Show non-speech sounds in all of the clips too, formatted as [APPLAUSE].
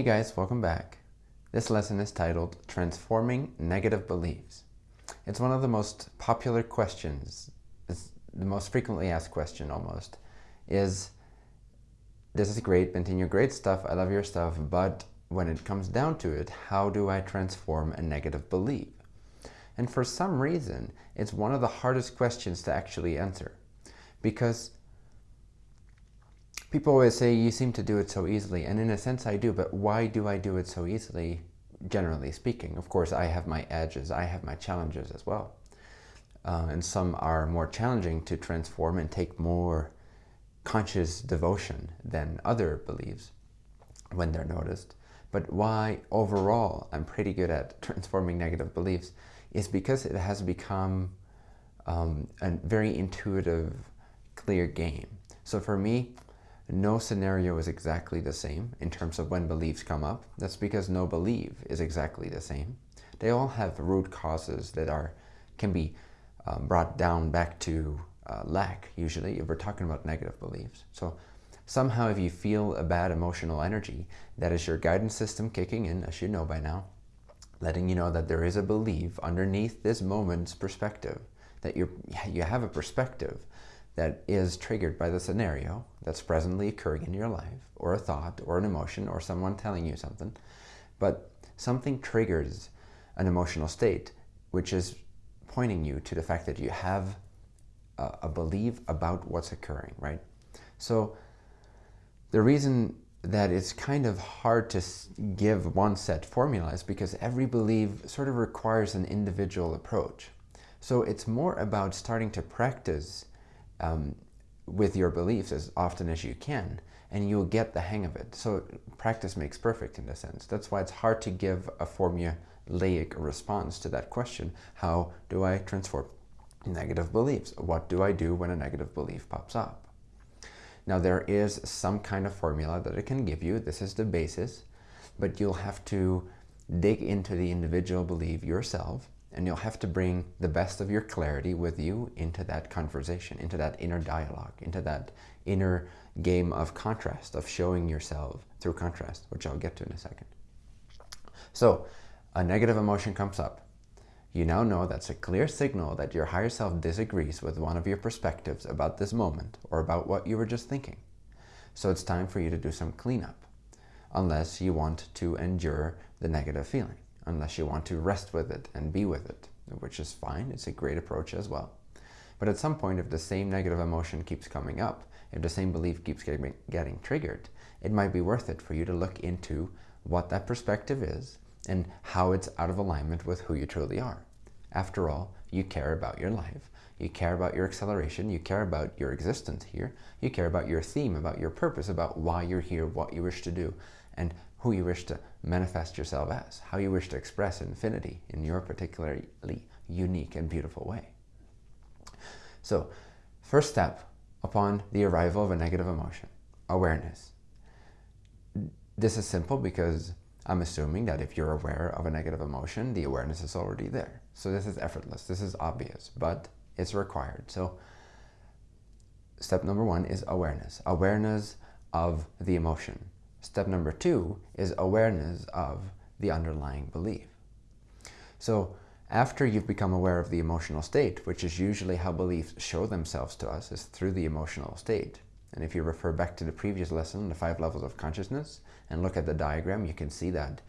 Hey guys, welcome back. This lesson is titled Transforming Negative Beliefs. It's one of the most popular questions, it's the most frequently asked question almost, is this is great, continue great stuff, I love your stuff, but when it comes down to it, how do I transform a negative belief? And for some reason, it's one of the hardest questions to actually answer because People always say, you seem to do it so easily. And in a sense, I do. But why do I do it so easily, generally speaking? Of course, I have my edges. I have my challenges as well. Uh, and some are more challenging to transform and take more conscious devotion than other beliefs when they're noticed. But why overall I'm pretty good at [LAUGHS] transforming negative beliefs is because it has become um, a very intuitive, clear game. So for me, no scenario is exactly the same in terms of when beliefs come up. That's because no belief is exactly the same. They all have root causes that are can be um, brought down back to uh, lack, usually, if we're talking about negative beliefs. So somehow if you feel a bad emotional energy, that is your guidance system kicking in, as you know by now, letting you know that there is a belief underneath this moment's perspective, that you you have a perspective that is triggered by the scenario that's presently occurring in your life, or a thought, or an emotion, or someone telling you something. But something triggers an emotional state, which is pointing you to the fact that you have a, a belief about what's occurring, right? So the reason that it's kind of hard to give one set formula is because every belief sort of requires an individual approach. So it's more about starting to practice um, with your beliefs as often as you can, and you'll get the hang of it. So practice makes perfect in a sense. That's why it's hard to give a formulaic response to that question. How do I transform negative beliefs? What do I do when a negative belief pops up? Now there is some kind of formula that it can give you. This is the basis, but you'll have to dig into the individual belief yourself and you'll have to bring the best of your clarity with you into that conversation, into that inner dialogue, into that inner game of contrast, of showing yourself through contrast, which I'll get to in a second. So a negative emotion comes up. You now know that's a clear signal that your higher self disagrees with one of your perspectives about this moment or about what you were just thinking. So it's time for you to do some cleanup, unless you want to endure the negative feeling unless you want to rest with it and be with it, which is fine. It's a great approach as well. But at some point, if the same negative emotion keeps coming up, if the same belief keeps getting, getting triggered, it might be worth it for you to look into what that perspective is and how it's out of alignment with who you truly are. After all, you care about your life. You care about your acceleration. You care about your existence here. You care about your theme, about your purpose, about why you're here, what you wish to do, and who you wish to manifest yourself as, how you wish to express infinity in your particularly unique and beautiful way. So, first step upon the arrival of a negative emotion, awareness. This is simple because I'm assuming that if you're aware of a negative emotion, the awareness is already there. So this is effortless, this is obvious, but it's required. So step number one is awareness. Awareness of the emotion. Step number two is awareness of the underlying belief. So after you've become aware of the emotional state, which is usually how beliefs show themselves to us, is through the emotional state. And if you refer back to the previous lesson, the five levels of consciousness, and look at the diagram, you can see that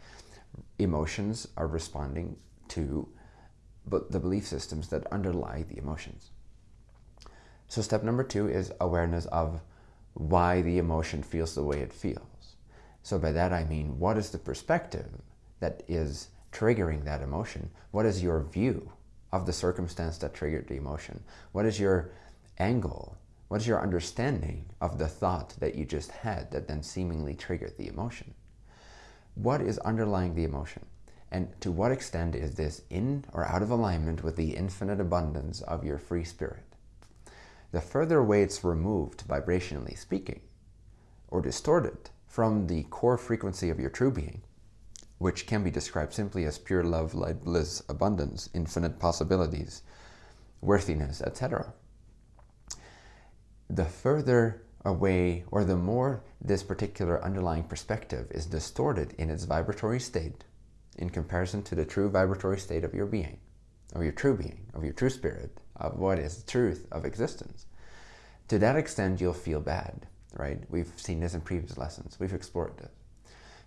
emotions are responding to the belief systems that underlie the emotions. So step number two is awareness of why the emotion feels the way it feels. So by that I mean, what is the perspective that is triggering that emotion? What is your view of the circumstance that triggered the emotion? What is your angle? What is your understanding of the thought that you just had that then seemingly triggered the emotion? What is underlying the emotion? And to what extent is this in or out of alignment with the infinite abundance of your free spirit? The further away it's removed, vibrationally speaking, or distorted, from the core frequency of your true being, which can be described simply as pure love, light, bliss, abundance, infinite possibilities, worthiness, etc. The further away or the more this particular underlying perspective is distorted in its vibratory state in comparison to the true vibratory state of your being, of your true being, of your true spirit, of what is the truth of existence, to that extent you'll feel bad, right? We've seen this in previous lessons. We've explored this.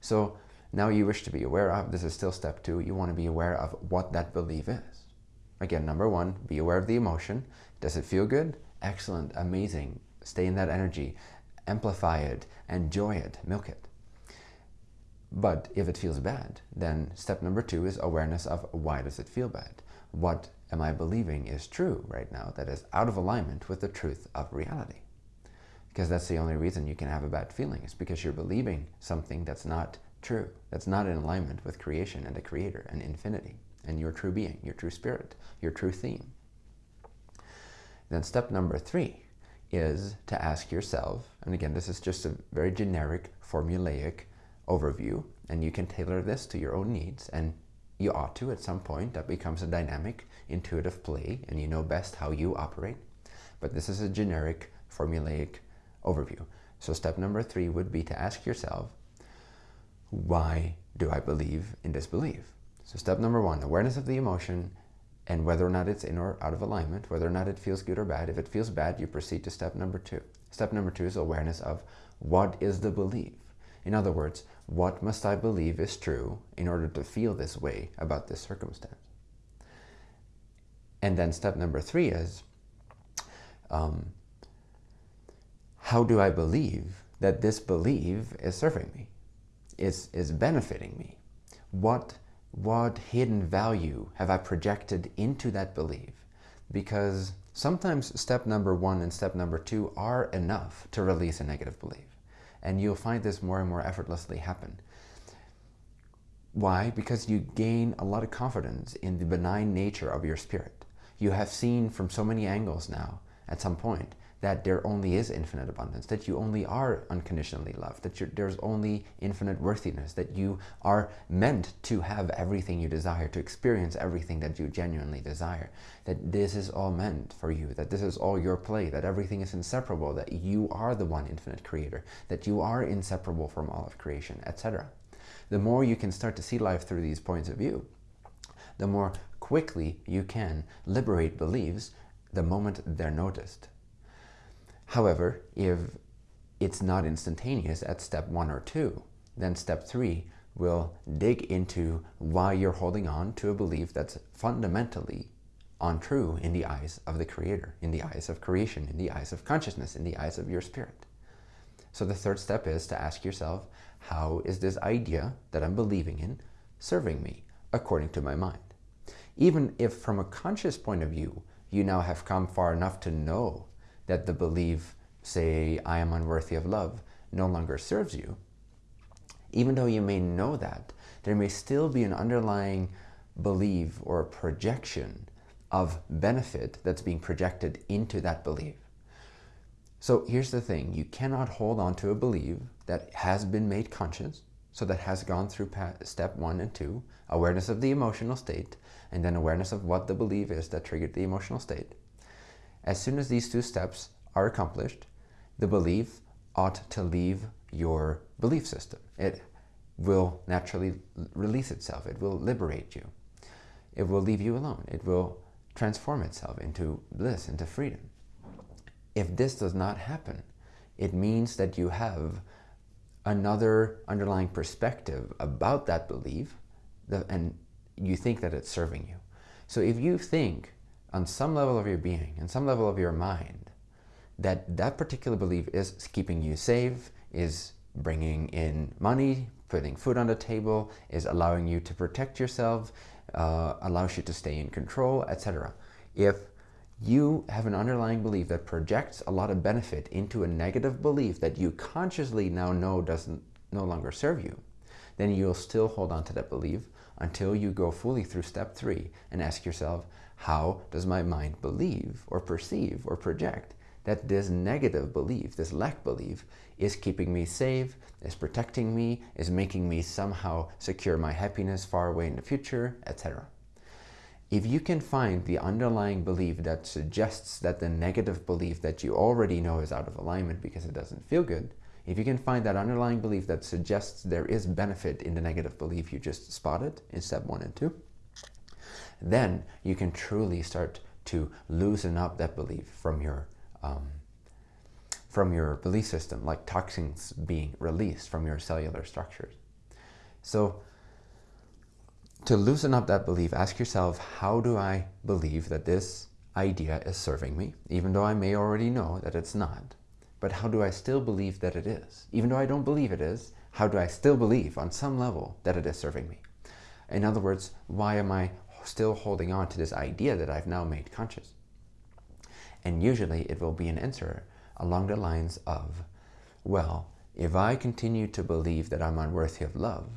So now you wish to be aware of, this is still step two, you want to be aware of what that belief is. Again, number one, be aware of the emotion. Does it feel good? Excellent, amazing. Stay in that energy. Amplify it, enjoy it, milk it. But if it feels bad, then step number two is awareness of why does it feel bad? What am I believing is true right now that is out of alignment with the truth of reality? Because that's the only reason you can have a bad feeling is because you're believing something that's not true, that's not in alignment with creation and the creator and infinity and your true being, your true spirit, your true theme. Then step number three is to ask yourself, and again, this is just a very generic, formulaic overview, and you can tailor this to your own needs, and you ought to at some point. That becomes a dynamic, intuitive play, and you know best how you operate. But this is a generic, formulaic overview. So step number three would be to ask yourself, why do I believe in this belief? So step number one, awareness of the emotion and whether or not it's in or out of alignment, whether or not it feels good or bad. If it feels bad, you proceed to step number two. Step number two is awareness of what is the belief. In other words, what must I believe is true in order to feel this way about this circumstance? And then step number three is, um, how do I believe that this belief is serving me, is, is benefiting me? What what hidden value have I projected into that belief? Because sometimes step number one and step number two are enough to release a negative belief. And you'll find this more and more effortlessly happen. Why? Because you gain a lot of confidence in the benign nature of your spirit. You have seen from so many angles now, at some point, that there only is infinite abundance, that you only are unconditionally loved, that there's only infinite worthiness, that you are meant to have everything you desire, to experience everything that you genuinely desire, that this is all meant for you, that this is all your play, that everything is inseparable, that you are the one infinite creator, that you are inseparable from all of creation, etc. The more you can start to see life through these points of view, the more quickly you can liberate beliefs the moment they're noticed. However, if it's not instantaneous at step one or two, then step three will dig into why you're holding on to a belief that's fundamentally untrue in the eyes of the Creator, in the eyes of creation, in the eyes of consciousness, in the eyes of your spirit. So the third step is to ask yourself, how is this idea that I'm believing in serving me according to my mind? Even if from a conscious point of view, you now have come far enough to know that the belief, say, I am unworthy of love, no longer serves you, even though you may know that, there may still be an underlying belief or projection of benefit that's being projected into that belief. So here's the thing, you cannot hold on to a belief that has been made conscious, so that has gone through step one and two, awareness of the emotional state, and then awareness of what the belief is that triggered the emotional state. As soon as these two steps are accomplished, the belief ought to leave your belief system. It will naturally release itself. It will liberate you. It will leave you alone. It will transform itself into bliss, into freedom. If this does not happen, it means that you have another underlying perspective about that belief and you think that it's serving you. So if you think on some level of your being, and some level of your mind, that that particular belief is keeping you safe, is bringing in money, putting food on the table, is allowing you to protect yourself, uh, allows you to stay in control, etc. If you have an underlying belief that projects a lot of benefit into a negative belief that you consciously now know doesn't no longer serve you, then you'll still hold on to that belief until you go fully through step three and ask yourself, how does my mind believe or perceive or project that this negative belief, this lack belief, is keeping me safe, is protecting me, is making me somehow secure my happiness far away in the future, etc. if you can find the underlying belief that suggests that the negative belief that you already know is out of alignment because it doesn't feel good, if you can find that underlying belief that suggests there is benefit in the negative belief you just spotted in step one and two, then you can truly start to loosen up that belief from your um, from your belief system, like toxins being released from your cellular structures. So to loosen up that belief, ask yourself, how do I believe that this idea is serving me, even though I may already know that it's not? But how do I still believe that it is? Even though I don't believe it is, how do I still believe on some level that it is serving me? In other words, why am I still holding on to this idea that I've now made conscious? And usually it will be an answer along the lines of, well, if I continue to believe that I'm unworthy of love,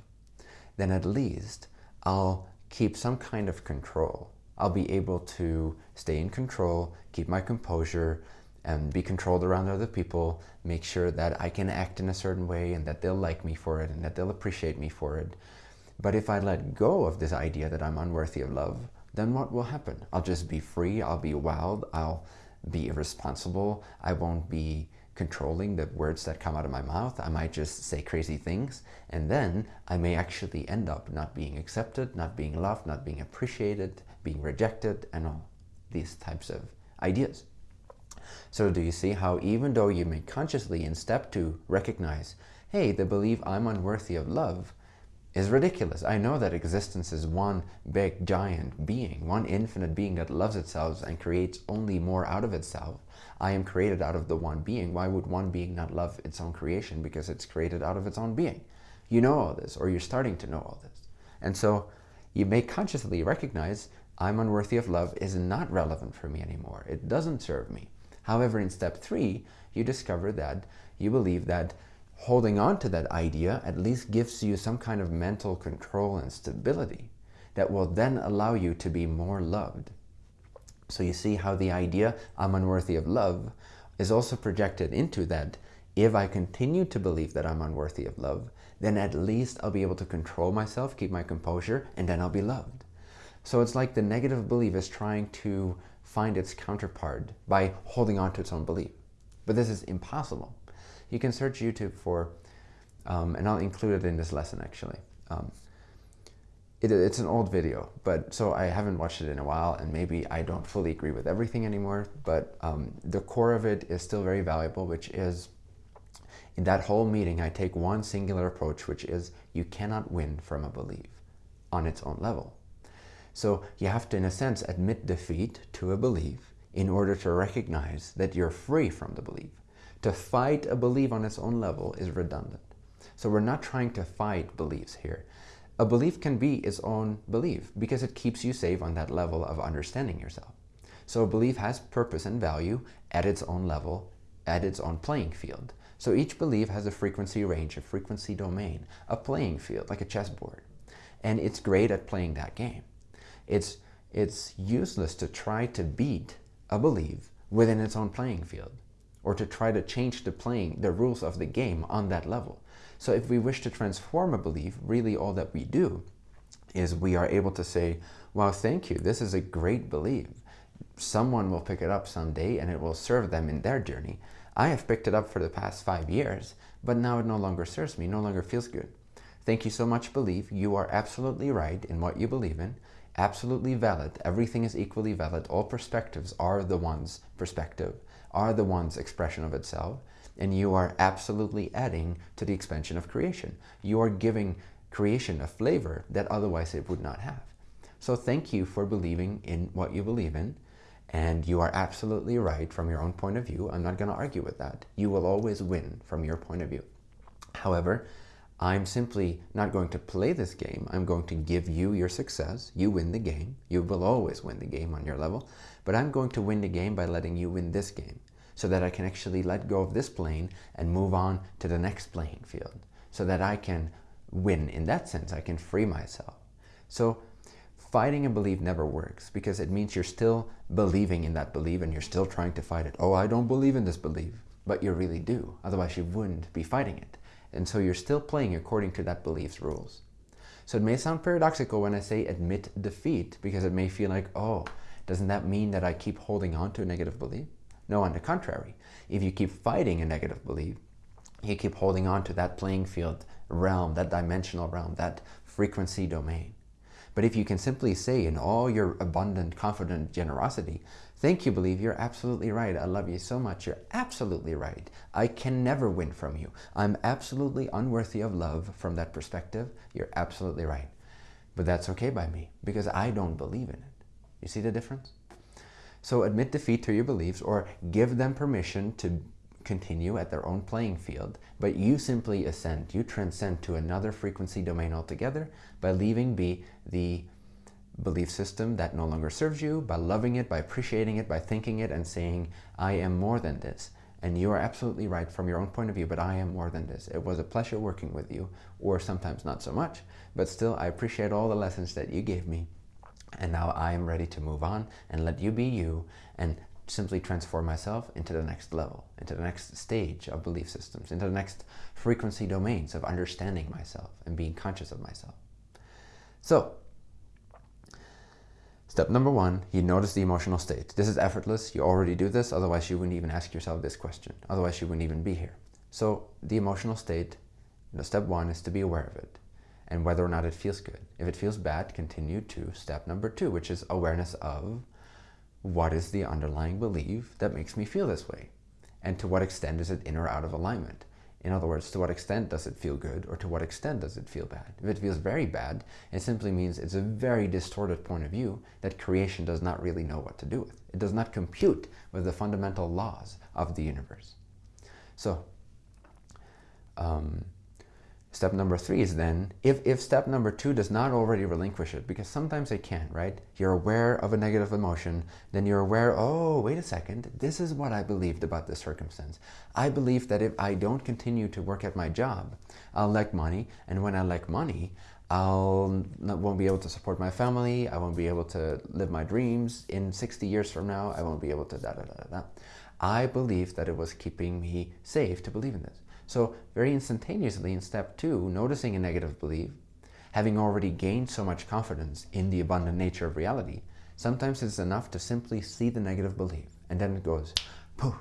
then at least I'll keep some kind of control. I'll be able to stay in control, keep my composure, and be controlled around other people, make sure that I can act in a certain way and that they'll like me for it and that they'll appreciate me for it. But if I let go of this idea that I'm unworthy of love, then what will happen? I'll just be free, I'll be wild, I'll be irresponsible, I won't be controlling the words that come out of my mouth. I might just say crazy things and then I may actually end up not being accepted, not being loved, not being appreciated, being rejected and all these types of ideas. So do you see how even though you may consciously in step two recognize, hey, the belief I'm unworthy of love is ridiculous. I know that existence is one big giant being, one infinite being that loves itself and creates only more out of itself. I am created out of the one being. Why would one being not love its own creation? Because it's created out of its own being. You know all this, or you're starting to know all this. And so you may consciously recognize I'm unworthy of love is not relevant for me anymore. It doesn't serve me. However, in step three, you discover that you believe that holding on to that idea at least gives you some kind of mental control and stability that will then allow you to be more loved. So you see how the idea, I'm unworthy of love, is also projected into that if I continue to believe that I'm unworthy of love, then at least I'll be able to control myself, keep my composure, and then I'll be loved. So it's like the negative belief is trying to find its counterpart by holding on to its own belief. But this is impossible you can search YouTube for, um, and I'll include it in this lesson actually. Um, it, it's an old video, but so I haven't watched it in a while and maybe I don't fully agree with everything anymore, but um, the core of it is still very valuable, which is in that whole meeting, I take one singular approach, which is you cannot win from a belief on its own level. So you have to, in a sense, admit defeat to a belief in order to recognize that you're free from the belief. To fight a belief on its own level is redundant. So we're not trying to fight beliefs here. A belief can be its own belief because it keeps you safe on that level of understanding yourself. So a belief has purpose and value at its own level, at its own playing field. So each belief has a frequency range, a frequency domain, a playing field, like a chessboard. And it's great at playing that game. It's, it's useless to try to beat a belief within its own playing field or to try to change the playing, the rules of the game on that level. So if we wish to transform a belief, really all that we do is we are able to say, wow, thank you, this is a great belief. Someone will pick it up someday and it will serve them in their journey. I have picked it up for the past five years, but now it no longer serves me, no longer feels good. Thank you so much, belief. You are absolutely right in what you believe in. Absolutely valid. Everything is equally valid. All perspectives are the one's perspective are the one's expression of itself, and you are absolutely adding to the expansion of creation. You are giving creation a flavor that otherwise it would not have. So thank you for believing in what you believe in, and you are absolutely right from your own point of view. I'm not going to argue with that. You will always win from your point of view. However, I'm simply not going to play this game. I'm going to give you your success. You win the game. You will always win the game on your level. But I'm going to win the game by letting you win this game so that I can actually let go of this plane and move on to the next playing field so that I can win in that sense. I can free myself. So fighting a belief never works because it means you're still believing in that belief and you're still trying to fight it. Oh, I don't believe in this belief, but you really do. Otherwise you wouldn't be fighting it. And so you're still playing according to that belief's rules. So it may sound paradoxical when I say admit defeat because it may feel like, oh, doesn't that mean that I keep holding on to a negative belief? No, on the contrary. If you keep fighting a negative belief, you keep holding on to that playing field realm, that dimensional realm, that frequency domain. But if you can simply say in all your abundant, confident generosity, thank you, believe, you're absolutely right. I love you so much. You're absolutely right. I can never win from you. I'm absolutely unworthy of love from that perspective. You're absolutely right. But that's okay by me because I don't believe in it. You see the difference? So admit defeat to your beliefs or give them permission to continue at their own playing field, but you simply ascend, you transcend to another frequency domain altogether by leaving be the belief system that no longer serves you, by loving it, by appreciating it, by thinking it and saying, I am more than this. And you are absolutely right from your own point of view, but I am more than this. It was a pleasure working with you, or sometimes not so much, but still I appreciate all the lessons that you gave me. And now I am ready to move on and let you be you and simply transform myself into the next level, into the next stage of belief systems, into the next frequency domains of understanding myself and being conscious of myself. So, step number one, you notice the emotional state. This is effortless. You already do this. Otherwise, you wouldn't even ask yourself this question. Otherwise, you wouldn't even be here. So the emotional state, you know, step one is to be aware of it and whether or not it feels good. If it feels bad, continue to step number two, which is awareness of what is the underlying belief that makes me feel this way? And to what extent is it in or out of alignment? In other words, to what extent does it feel good or to what extent does it feel bad? If it feels very bad, it simply means it's a very distorted point of view that creation does not really know what to do with. It does not compute with the fundamental laws of the universe. So, um, Step number three is then, if, if step number two does not already relinquish it, because sometimes they can, right? You're aware of a negative emotion, then you're aware, oh, wait a second, this is what I believed about this circumstance. I believe that if I don't continue to work at my job, I'll lack money, and when I lack money, I'll not, won't be able to support my family, I won't be able to live my dreams in 60 years from now, I won't be able to da da da da. I believe that it was keeping me safe to believe in this. So very instantaneously in step two, noticing a negative belief, having already gained so much confidence in the abundant nature of reality, sometimes it's enough to simply see the negative belief and then it goes poof.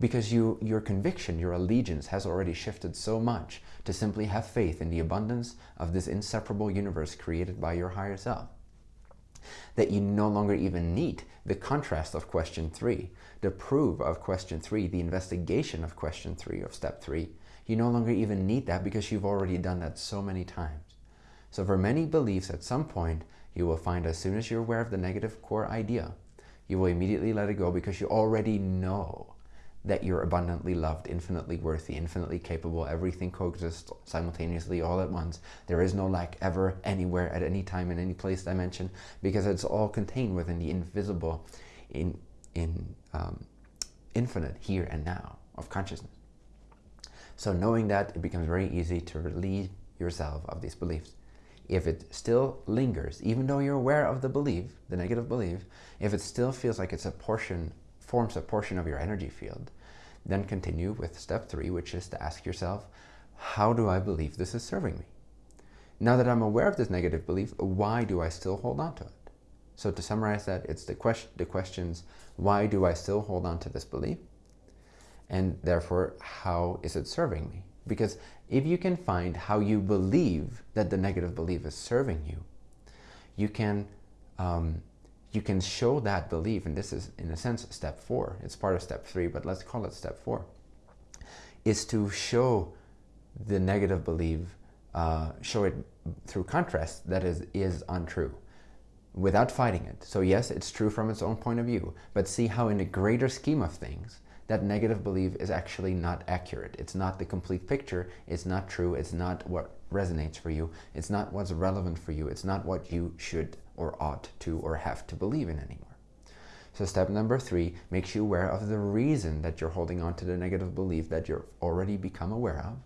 Because you, your conviction, your allegiance has already shifted so much to simply have faith in the abundance of this inseparable universe created by your higher self that you no longer even need the contrast of question three, the proof of question three, the investigation of question three of step three. You no longer even need that because you've already done that so many times. So for many beliefs at some point, you will find as soon as you're aware of the negative core idea, you will immediately let it go because you already know that you're abundantly loved, infinitely worthy, infinitely capable. Everything coexists simultaneously all at once. There is no lack ever, anywhere, at any time, in any place dimension, because it's all contained within the invisible, in, in um, infinite here and now of consciousness. So knowing that, it becomes very easy to relieve yourself of these beliefs. If it still lingers, even though you're aware of the belief, the negative belief, if it still feels like it's a portion, forms a portion of your energy field, then continue with step three, which is to ask yourself, how do I believe this is serving me? Now that I'm aware of this negative belief, why do I still hold on to it? So to summarize that, it's the, question, the questions, why do I still hold on to this belief? And therefore, how is it serving me? Because if you can find how you believe that the negative belief is serving you, you can um, you can show that belief, and this is in a sense step four, it's part of step three, but let's call it step four, is to show the negative belief, uh, show it through contrast that is, is untrue without fighting it. So yes, it's true from its own point of view, but see how in the greater scheme of things, that negative belief is actually not accurate. It's not the complete picture. It's not true. It's not what resonates for you. It's not what's relevant for you. It's not what you should or ought to or have to believe in anymore. So step number three makes you aware of the reason that you're holding on to the negative belief that you've already become aware of.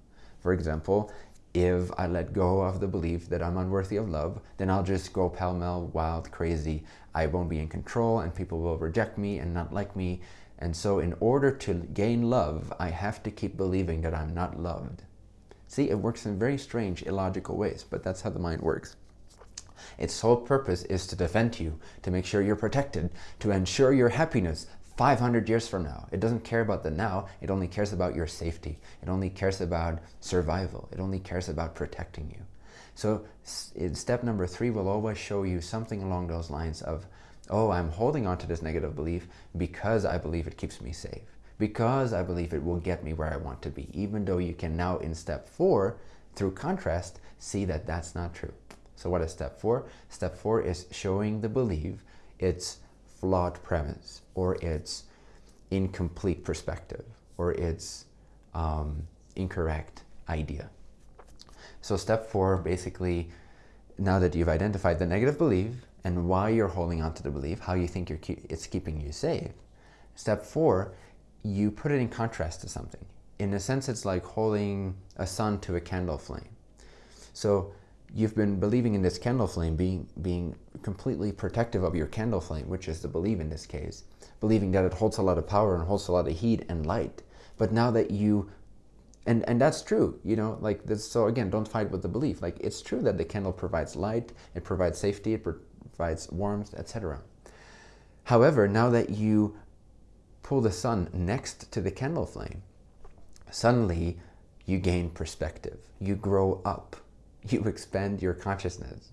For example, if I let go of the belief that I'm unworthy of love, then I'll just go pell-mell, wild, crazy. I won't be in control and people will reject me and not like me. And so in order to gain love, I have to keep believing that I'm not loved. See, it works in very strange, illogical ways, but that's how the mind works. Its sole purpose is to defend you, to make sure you're protected, to ensure your happiness 500 years from now. It doesn't care about the now, it only cares about your safety. It only cares about survival. It only cares about protecting you. So step number three will always show you something along those lines of, oh, I'm holding on to this negative belief because I believe it keeps me safe, because I believe it will get me where I want to be, even though you can now in step four, through contrast, see that that's not true. So what is step four? Step four is showing the belief its flawed premise or its incomplete perspective or its um, incorrect idea. So step four, basically, now that you've identified the negative belief and why you're holding on to the belief, how you think it's keeping you safe, step four, you put it in contrast to something. In a sense, it's like holding a sun to a candle flame. So you've been believing in this candle flame, being, being completely protective of your candle flame, which is the belief in this case, believing that it holds a lot of power and holds a lot of heat and light. But now that you and and that's true you know like this so again don't fight with the belief like it's true that the candle provides light it provides safety it provides warmth etc however now that you pull the sun next to the candle flame suddenly you gain perspective. You grow up. You expand your consciousness.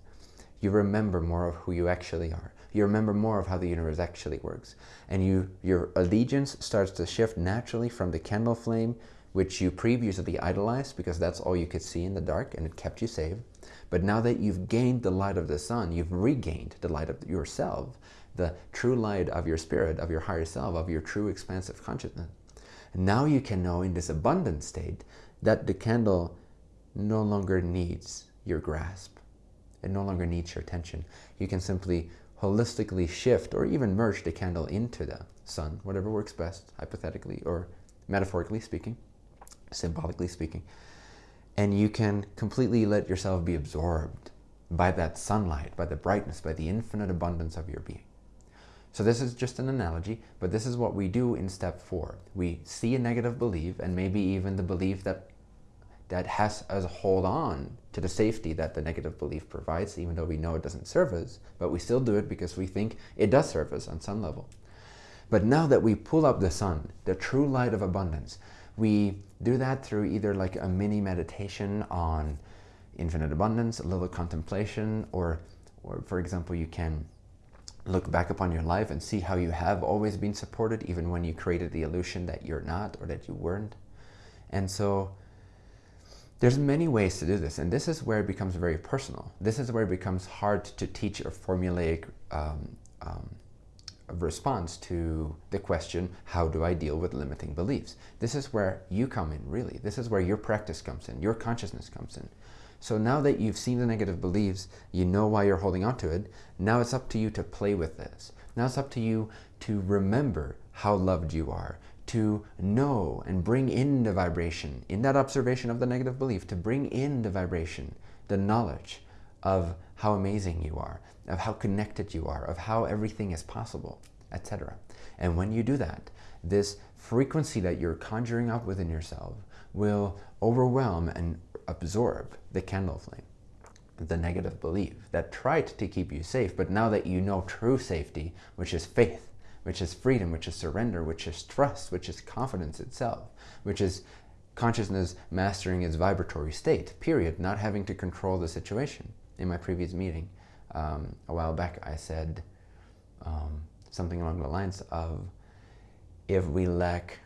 You remember more of who you actually are. You remember more of how the universe actually works. And you your allegiance starts to shift naturally from the candle flame which you previously idolized because that's all you could see in the dark and it kept you safe. But now that you've gained the light of the sun, you've regained the light of yourself, the true light of your spirit, of your higher self, of your true expansive consciousness. And now you can know in this abundant state that the candle no longer needs your grasp. It no longer needs your attention. You can simply holistically shift or even merge the candle into the sun, whatever works best, hypothetically or metaphorically speaking symbolically speaking. And you can completely let yourself be absorbed by that sunlight, by the brightness, by the infinite abundance of your being. So this is just an analogy, but this is what we do in step four. We see a negative belief and maybe even the belief that that has us hold on to the safety that the negative belief provides, even though we know it doesn't serve us, but we still do it because we think it does serve us on some level. But now that we pull up the sun, the true light of abundance, we do that through either like a mini meditation on infinite abundance, a little contemplation, or, or for example, you can look back upon your life and see how you have always been supported, even when you created the illusion that you're not or that you weren't. And so there's many ways to do this, and this is where it becomes very personal. This is where it becomes hard to teach a formulaic um, um, response to the question, how do I deal with limiting beliefs? This is where you come in, really. This is where your practice comes in, your consciousness comes in. So now that you've seen the negative beliefs, you know why you're holding on to it, now it's up to you to play with this. Now it's up to you to remember how loved you are, to know and bring in the vibration, in that observation of the negative belief, to bring in the vibration, the knowledge of how amazing you are, of how connected you are, of how everything is possible, etc. And when you do that, this frequency that you're conjuring up within yourself will overwhelm and absorb the candle flame, the negative belief that tried to keep you safe, but now that you know true safety, which is faith, which is freedom, which is surrender, which is trust, which is confidence itself, which is consciousness mastering its vibratory state, period, not having to control the situation. In my previous meeting, um, a while back, I said um, something along the lines of, if we lack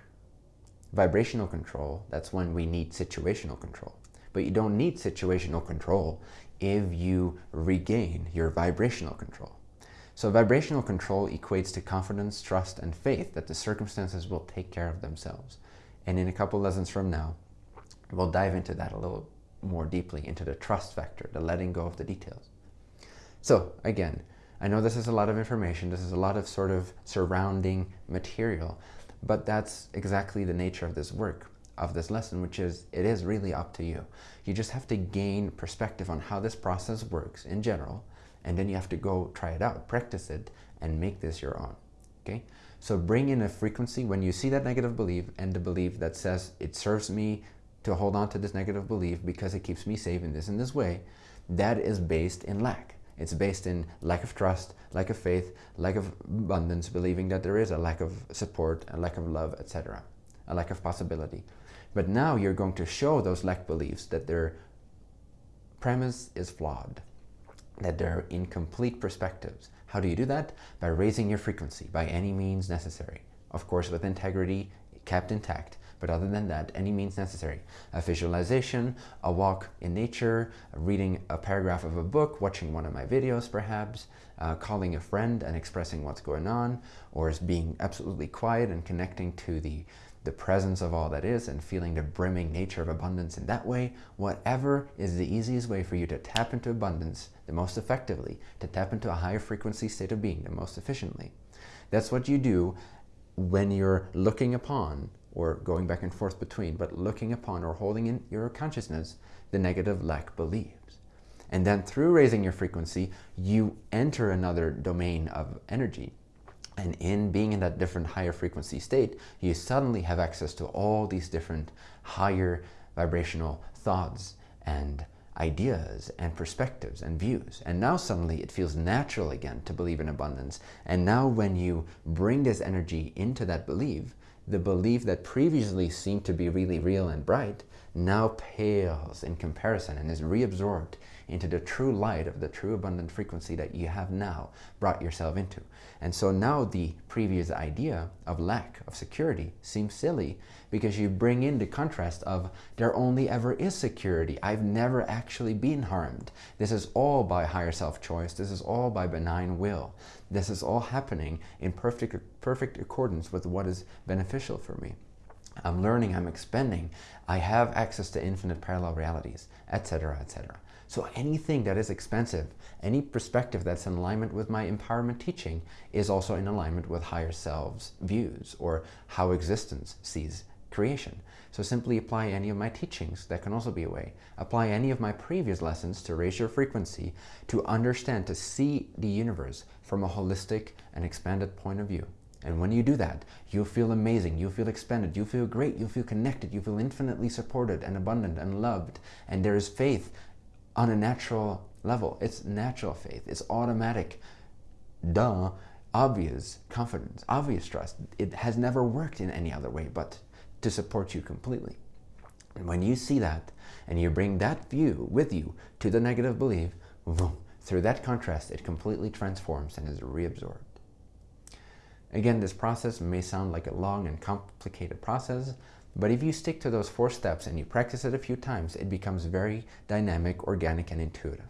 vibrational control, that's when we need situational control. But you don't need situational control if you regain your vibrational control. So vibrational control equates to confidence, trust, and faith that the circumstances will take care of themselves. And in a couple lessons from now, we'll dive into that a little more deeply, into the trust factor, the letting go of the details. So again, I know this is a lot of information, this is a lot of sort of surrounding material, but that's exactly the nature of this work, of this lesson, which is it is really up to you. You just have to gain perspective on how this process works in general, and then you have to go try it out, practice it, and make this your own. Okay? So bring in a frequency when you see that negative belief and the belief that says it serves me to hold on to this negative belief because it keeps me safe in this and this way, that is based in lack. It's based in lack of trust, lack of faith, lack of abundance, believing that there is a lack of support, a lack of love, etc., a lack of possibility. But now you're going to show those lack beliefs that their premise is flawed, that they're incomplete perspectives. How do you do that? By raising your frequency by any means necessary. Of course, with integrity kept intact. But other than that, any means necessary. A visualization, a walk in nature, reading a paragraph of a book, watching one of my videos perhaps, uh, calling a friend and expressing what's going on, or being absolutely quiet and connecting to the, the presence of all that is and feeling the brimming nature of abundance in that way, whatever is the easiest way for you to tap into abundance the most effectively, to tap into a higher frequency state of being the most efficiently. That's what you do when you're looking upon or going back and forth between, but looking upon or holding in your consciousness the negative lack beliefs. And then through raising your frequency, you enter another domain of energy. And in being in that different higher frequency state, you suddenly have access to all these different higher vibrational thoughts and ideas and perspectives and views. And now suddenly it feels natural again to believe in abundance. And now when you bring this energy into that belief, the belief that previously seemed to be really real and bright now pales in comparison and is reabsorbed into the true light of the true abundant frequency that you have now brought yourself into. And so now the previous idea of lack of security seems silly because you bring in the contrast of there only ever is security. I've never actually been harmed. This is all by higher self-choice. This is all by benign will. This is all happening in perfect, perfect accordance with what is beneficial for me. I'm learning, I'm expanding, I have access to infinite parallel realities, etc., etc. So anything that is expensive, any perspective that's in alignment with my empowerment teaching is also in alignment with higher selves views or how existence sees creation. So simply apply any of my teachings. That can also be a way. Apply any of my previous lessons to raise your frequency, to understand, to see the universe from a holistic and expanded point of view. And when you do that, you feel amazing, you feel expanded, you feel great, you feel connected, you feel infinitely supported and abundant and loved. And there is faith on a natural level. It's natural faith. It's automatic, duh, obvious confidence, obvious trust. It has never worked in any other way but to support you completely. And when you see that and you bring that view with you to the negative belief, boom, through that contrast, it completely transforms and is reabsorbed. Again, this process may sound like a long and complicated process, but if you stick to those four steps and you practice it a few times, it becomes very dynamic, organic, and intuitive.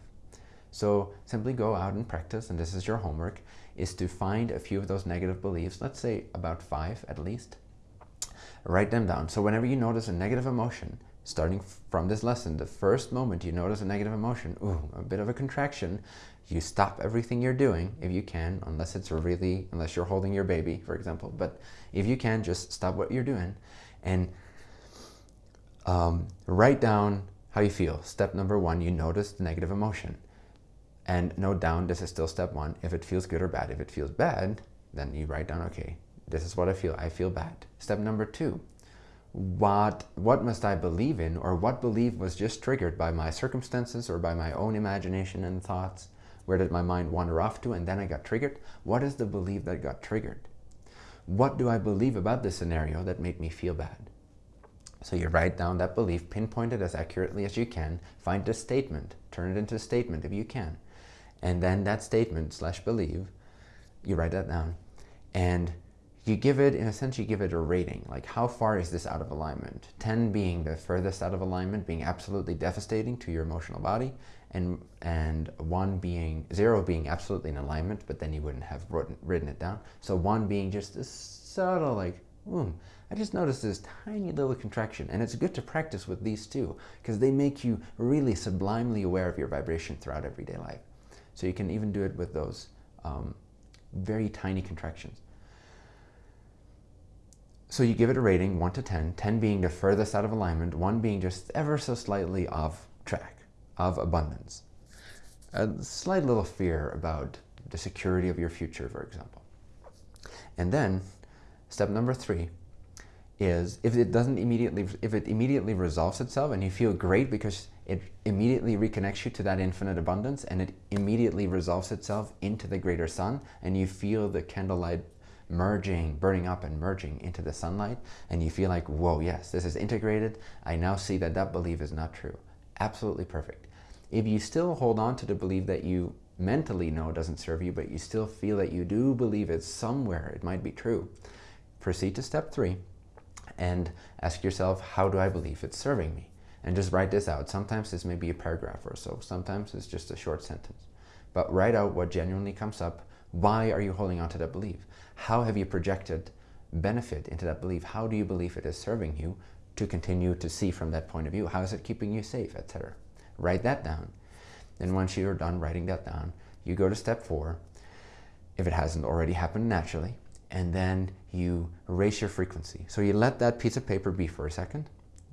So simply go out and practice, and this is your homework, is to find a few of those negative beliefs, let's say about five at least, write them down. So whenever you notice a negative emotion, starting from this lesson, the first moment you notice a negative emotion, ooh, a bit of a contraction, you stop everything you're doing if you can, unless it's really, unless you're holding your baby, for example. But if you can, just stop what you're doing and um, write down how you feel. Step number one, you notice the negative emotion. And note down, this is still step one, if it feels good or bad. If it feels bad, then you write down, okay, this is what I feel. I feel bad. Step number two, what, what must I believe in or what belief was just triggered by my circumstances or by my own imagination and thoughts? Where did my mind wander off to and then I got triggered? What is the belief that got triggered? What do I believe about this scenario that made me feel bad? So you write down that belief, pinpoint it as accurately as you can, find a statement, turn it into a statement if you can. And then that statement slash believe, you write that down. And you give it, in a sense, you give it a rating. Like how far is this out of alignment? 10 being the furthest out of alignment, being absolutely devastating to your emotional body, and, and one being, zero being absolutely in alignment, but then you wouldn't have written, written it down. So one being just a subtle like, hmm, I just noticed this tiny little contraction. And it's good to practice with these two, because they make you really sublimely aware of your vibration throughout everyday life. So you can even do it with those um, very tiny contractions. So you give it a rating, 1 to 10, 10 being the furthest out of alignment, 1 being just ever so slightly off track, of abundance. A slight little fear about the security of your future, for example. And then, step number three is if it doesn't immediately, if it immediately resolves itself and you feel great because it immediately reconnects you to that infinite abundance and it immediately resolves itself into the greater sun and you feel the candlelight merging, burning up and merging into the sunlight and you feel like, whoa, yes, this is integrated. I now see that that belief is not true. Absolutely perfect. If you still hold on to the belief that you mentally know doesn't serve you, but you still feel that you do believe it somewhere, it might be true, proceed to step three and ask yourself, how do I believe it's serving me? And just write this out. Sometimes this may be a paragraph or so. Sometimes it's just a short sentence. But write out what genuinely comes up. Why are you holding on to that belief? How have you projected benefit into that belief? How do you believe it is serving you to continue to see from that point of view? How is it keeping you safe, etc.? Write that down. Then once you're done writing that down, you go to step four, if it hasn't already happened naturally, and then you raise your frequency. So you let that piece of paper be for a second.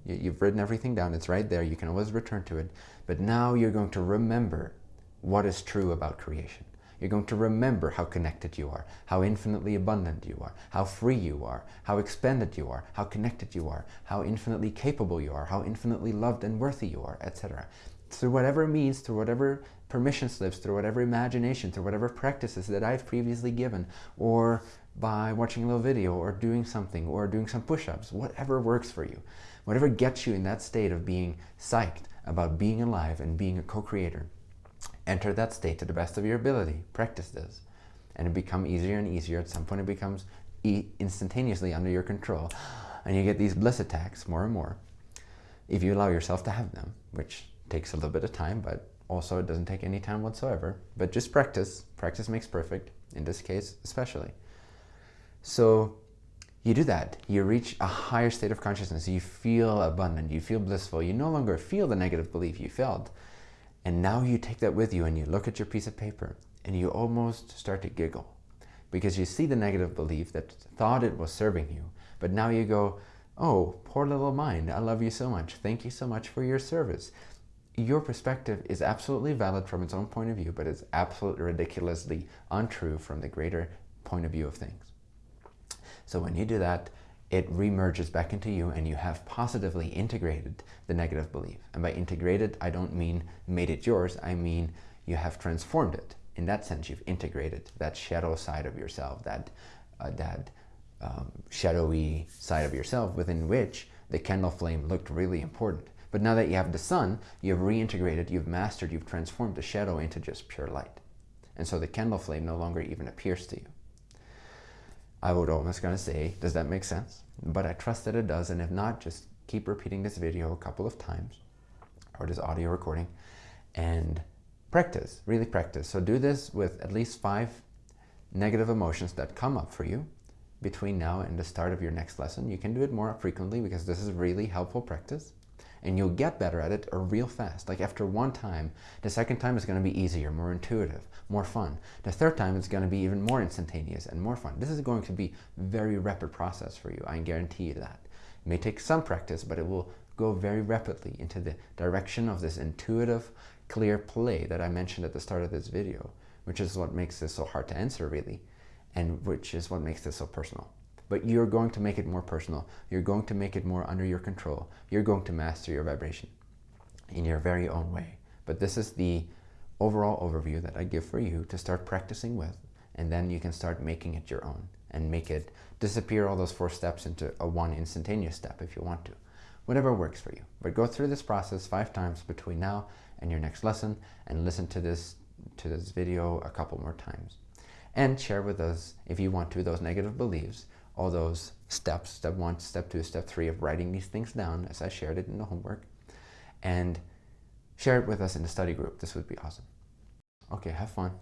You've written everything down. It's right there. You can always return to it. But now you're going to remember what is true about creation. You're going to remember how connected you are, how infinitely abundant you are, how free you are, how expanded you are, how connected you are, how infinitely capable you are, how infinitely loved and worthy you are, etc. Through whatever means, through whatever permission slips, through whatever imagination, through whatever practices that I've previously given, or by watching a little video or doing something or doing some push-ups, whatever works for you, whatever gets you in that state of being psyched about being alive and being a co-creator. Enter that state to the best of your ability. Practice this. And it becomes easier and easier. At some point it becomes e instantaneously under your control. And you get these bliss attacks more and more. If you allow yourself to have them, which takes a little bit of time, but also it doesn't take any time whatsoever. But just practice. Practice makes perfect, in this case especially. So you do that. You reach a higher state of consciousness. You feel abundant. You feel blissful. You no longer feel the negative belief you felt. And now you take that with you and you look at your piece of paper and you almost start to giggle because you see the negative belief that thought it was serving you. But now you go, oh, poor little mind, I love you so much. Thank you so much for your service. Your perspective is absolutely valid from its own point of view, but it's absolutely ridiculously untrue from the greater point of view of things. So when you do that, it remerges back into you and you have positively integrated the negative belief. And by integrated, I don't mean made it yours, I mean you have transformed it. In that sense, you've integrated that shadow side of yourself, that, uh, that um, shadowy side of yourself within which the candle flame looked really important. But now that you have the sun, you've reintegrated, you've mastered, you've transformed the shadow into just pure light. And so the candle flame no longer even appears to you. I would almost gonna say, does that make sense? But I trust that it does, and if not, just keep repeating this video a couple of times, or this audio recording, and practice, really practice. So do this with at least five negative emotions that come up for you between now and the start of your next lesson. You can do it more frequently because this is really helpful practice and you'll get better at it uh, real fast. Like after one time, the second time is going to be easier, more intuitive, more fun. The third time it's going to be even more instantaneous and more fun. This is going to be very rapid process for you. I guarantee you that. It may take some practice, but it will go very rapidly into the direction of this intuitive, clear play that I mentioned at the start of this video, which is what makes this so hard to answer really, and which is what makes this so personal but you're going to make it more personal. You're going to make it more under your control. You're going to master your vibration in your very own way. But this is the overall overview that I give for you to start practicing with, and then you can start making it your own and make it disappear all those four steps into a one instantaneous step if you want to. Whatever works for you. But go through this process five times between now and your next lesson and listen to this to this video a couple more times. And share with us, if you want to, those negative beliefs all those steps, step one, step two, step three of writing these things down as I shared it in the homework and share it with us in the study group. This would be awesome. Okay, have fun.